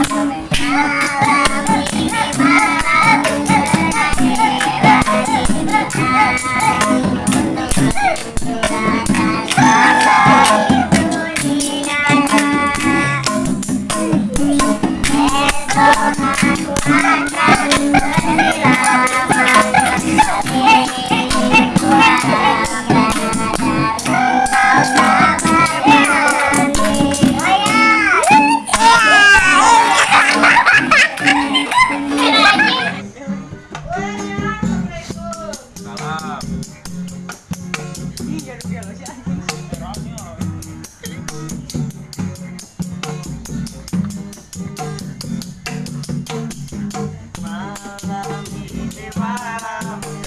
I love you.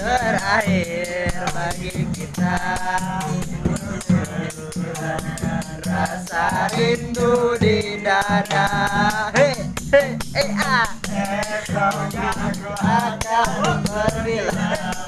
terakhir bagi kita rasa rindu di dada. Hei hei eh ah. Esoknya aku akan berbilang.